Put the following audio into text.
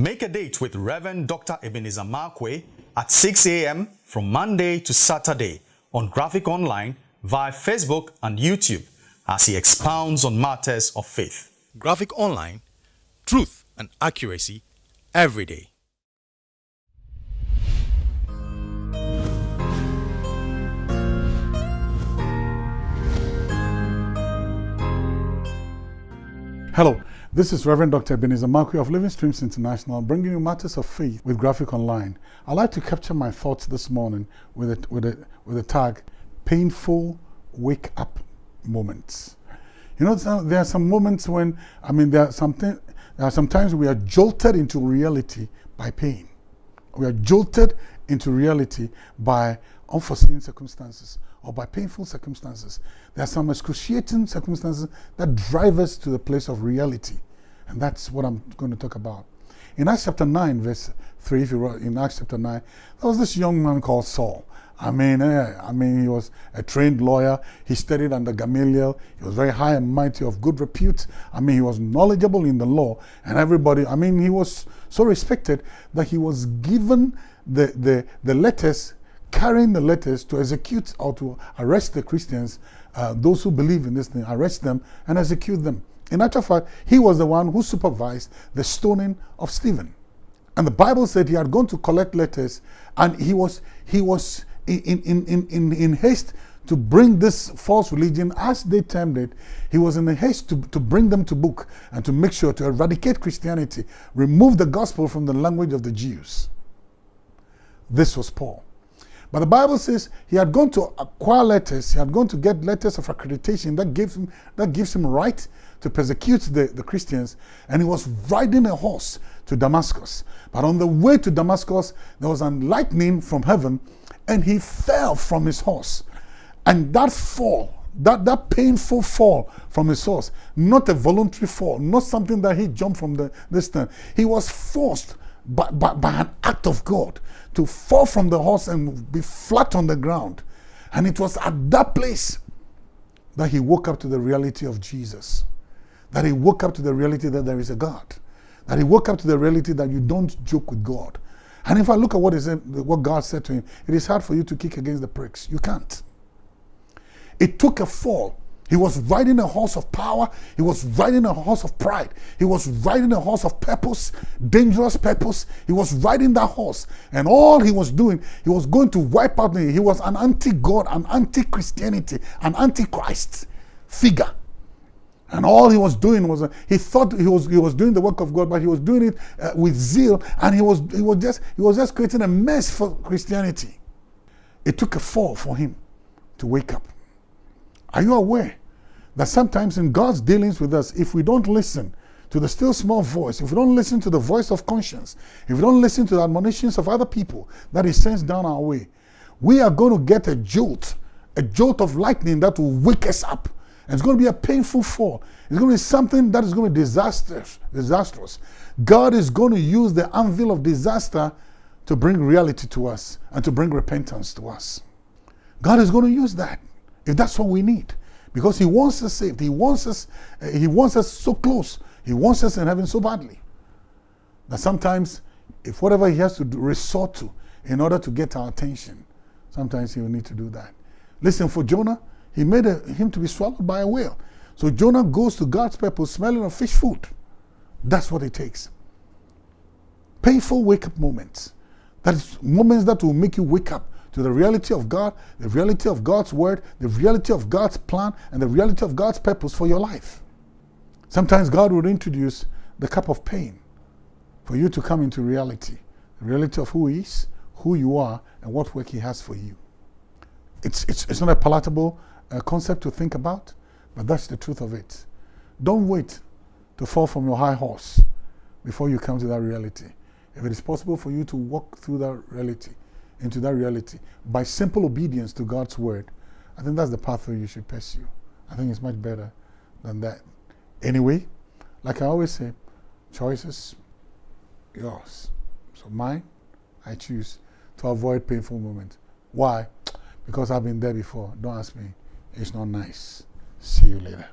Make a date with Reverend Dr. Ebenezer Markwei at 6 a.m. from Monday to Saturday on Graphic Online via Facebook and YouTube as he expounds on matters of faith. Graphic Online, truth and accuracy every day. Hello, this is Reverend Dr. Ebenezer Markwei of Living Streams International bringing you matters of faith with Graphic Online. I'd like to capture my thoughts this morning with a, with a, with a tag, Painful Wake Up Moments. You know, there are some moments when, I mean, there are, something, there are sometimes we are jolted into reality by pain. We are jolted into reality by unforeseen circumstances or by painful circumstances. There are some excruciating circumstances that drive us to the place of reality. And that's what I'm going to talk about. In Acts chapter 9, verse 3, if you wrote in Acts chapter 9, there was this young man called Saul. I mean, eh, I mean, he was a trained lawyer. He studied under Gamaliel. He was very high and mighty, of good repute. I mean, he was knowledgeable in the law, and everybody. I mean, he was so respected that he was given the the the letters carrying the letters to execute or to arrest the Christians, uh, those who believe in this thing, arrest them and execute them. In actual fact, he was the one who supervised the stoning of Stephen. And the Bible said he had gone to collect letters and he was, he was in, in, in, in, in haste to bring this false religion, as they termed it, he was in a haste to, to bring them to book and to make sure to eradicate Christianity, remove the gospel from the language of the Jews. This was Paul. But the Bible says he had gone to acquire letters, he had gone to get letters of accreditation that gives him, that gives him right to persecute the, the Christians, and he was riding a horse to Damascus. But on the way to Damascus, there was a lightning from heaven, and he fell from his horse. And that fall, that, that painful fall from his horse, not a voluntary fall, not something that he jumped from the distance. He was forced by, by, by an act of God to fall from the horse and be flat on the ground. And it was at that place that he woke up to the reality of Jesus. That he woke up to the reality that there is a God. That he woke up to the reality that you don't joke with God. And if I look at what, is what God said to him, it is hard for you to kick against the pricks. You can't. It took a fall he was riding a horse of power. He was riding a horse of pride. He was riding a horse of purpose, dangerous purpose. He was riding that horse. And all he was doing, he was going to wipe out. He was an anti-God, an anti-Christianity, an anti-Christ figure. And all he was doing was, uh, he thought he was, he was doing the work of God, but he was doing it uh, with zeal. And he was, he, was just, he was just creating a mess for Christianity. It took a fall for him to wake up. Are you aware that sometimes in God's dealings with us, if we don't listen to the still small voice, if we don't listen to the voice of conscience, if we don't listen to the admonitions of other people that He sends down our way, we are going to get a jolt, a jolt of lightning that will wake us up. And it's going to be a painful fall. It's going to be something that is going to be disastrous. disastrous. God is going to use the anvil of disaster to bring reality to us and to bring repentance to us. God is going to use that if that's what we need. Because he wants us saved. He wants us, uh, he wants us so close. He wants us in heaven so badly. That sometimes, if whatever he has to do, resort to in order to get our attention, sometimes he will need to do that. Listen, for Jonah, he made a, him to be swallowed by a whale. So Jonah goes to God's purpose smelling of fish food. That's what it takes. Painful wake up moments. That is moments that will make you wake up to the reality of God, the reality of God's word, the reality of God's plan, and the reality of God's purpose for your life. Sometimes God will introduce the cup of pain for you to come into reality. The reality of who He is, who you are, and what work He has for you. It's, it's, it's not a palatable uh, concept to think about, but that's the truth of it. Don't wait to fall from your high horse before you come to that reality. If it is possible for you to walk through that reality, into that reality by simple obedience to God's word, I think that's the pathway you should pursue. I think it's much better than that. Anyway, like I always say, choices, yours. So mine, I choose to avoid painful moments. Why? Because I've been there before. Don't ask me. It's not nice. See you later.